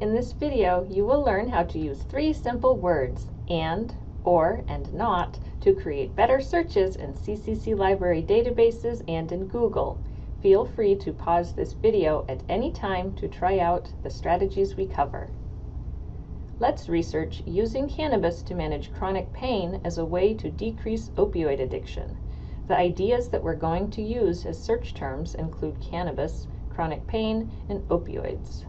In this video, you will learn how to use three simple words, and, or, and not, to create better searches in CCC library databases and in Google. Feel free to pause this video at any time to try out the strategies we cover. Let's research using cannabis to manage chronic pain as a way to decrease opioid addiction. The ideas that we're going to use as search terms include cannabis, chronic pain, and opioids.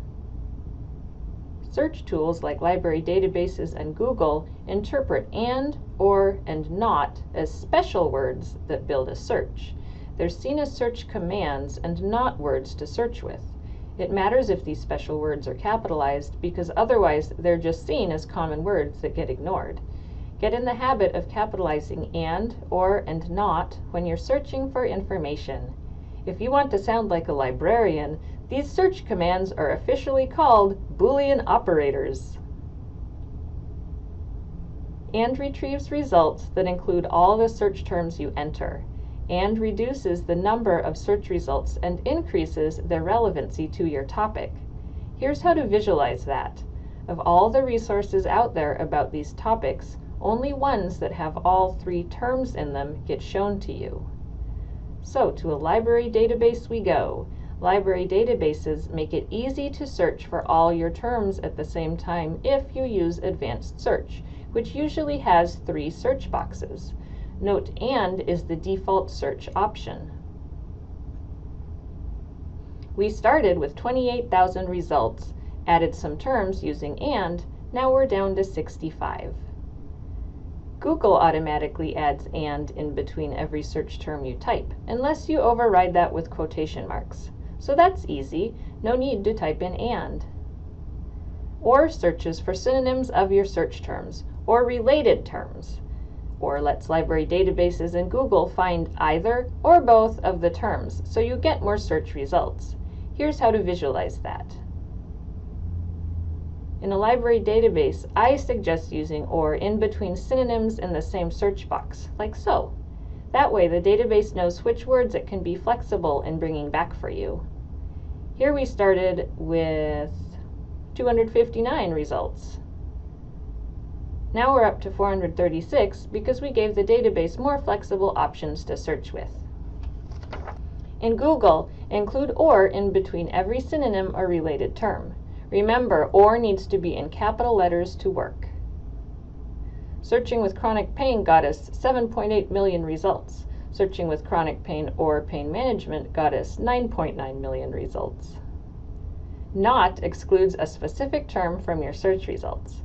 Search tools like library databases and Google interpret and, or, and not as special words that build a search. They're seen as search commands and not words to search with. It matters if these special words are capitalized because otherwise they're just seen as common words that get ignored. Get in the habit of capitalizing and, or, and not when you're searching for information. If you want to sound like a librarian, these search commands are officially called Boolean operators. And retrieves results that include all the search terms you enter, and reduces the number of search results and increases their relevancy to your topic. Here's how to visualize that. Of all the resources out there about these topics, only ones that have all three terms in them get shown to you. So to a library database we go. Library databases make it easy to search for all your terms at the same time if you use advanced search, which usually has three search boxes. Note AND is the default search option. We started with 28,000 results, added some terms using AND, now we're down to 65. Google automatically adds AND in between every search term you type, unless you override that with quotation marks. So that's easy, no need to type in AND. Or searches for synonyms of your search terms, or related terms. Or lets library databases and Google find either or both of the terms, so you get more search results. Here's how to visualize that. In a library database, I suggest using OR in between synonyms in the same search box, like so. That way the database knows which words it can be flexible in bringing back for you. Here we started with 259 results. Now we're up to 436 because we gave the database more flexible options to search with. In Google, include OR in between every synonym or related term. Remember, OR needs to be in capital letters to work. Searching with chronic pain got us 7.8 million results. Searching with chronic pain or pain management got us 9.9 million results. Not excludes a specific term from your search results.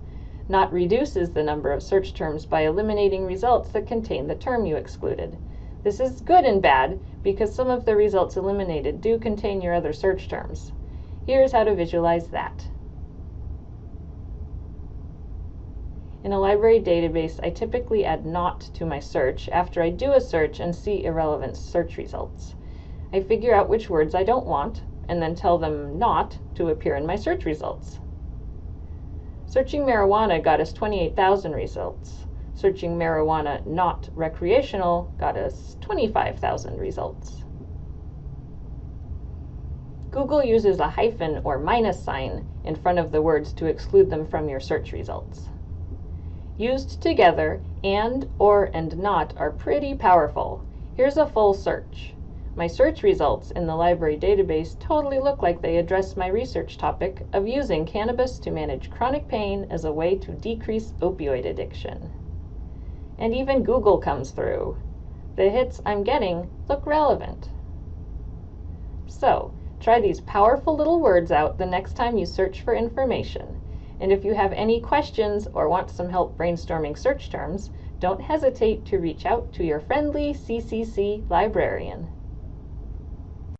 Not reduces the number of search terms by eliminating results that contain the term you excluded. This is good and bad because some of the results eliminated do contain your other search terms. Here's how to visualize that. In a library database, I typically add not to my search after I do a search and see irrelevant search results. I figure out which words I don't want, and then tell them not to appear in my search results. Searching marijuana got us 28,000 results. Searching marijuana not recreational got us 25,000 results. Google uses a hyphen or minus sign in front of the words to exclude them from your search results. Used together, and, or, and not are pretty powerful. Here's a full search. My search results in the library database totally look like they address my research topic of using cannabis to manage chronic pain as a way to decrease opioid addiction. And even Google comes through. The hits I'm getting look relevant. So, try these powerful little words out the next time you search for information. And if you have any questions or want some help brainstorming search terms, don't hesitate to reach out to your friendly CCC librarian.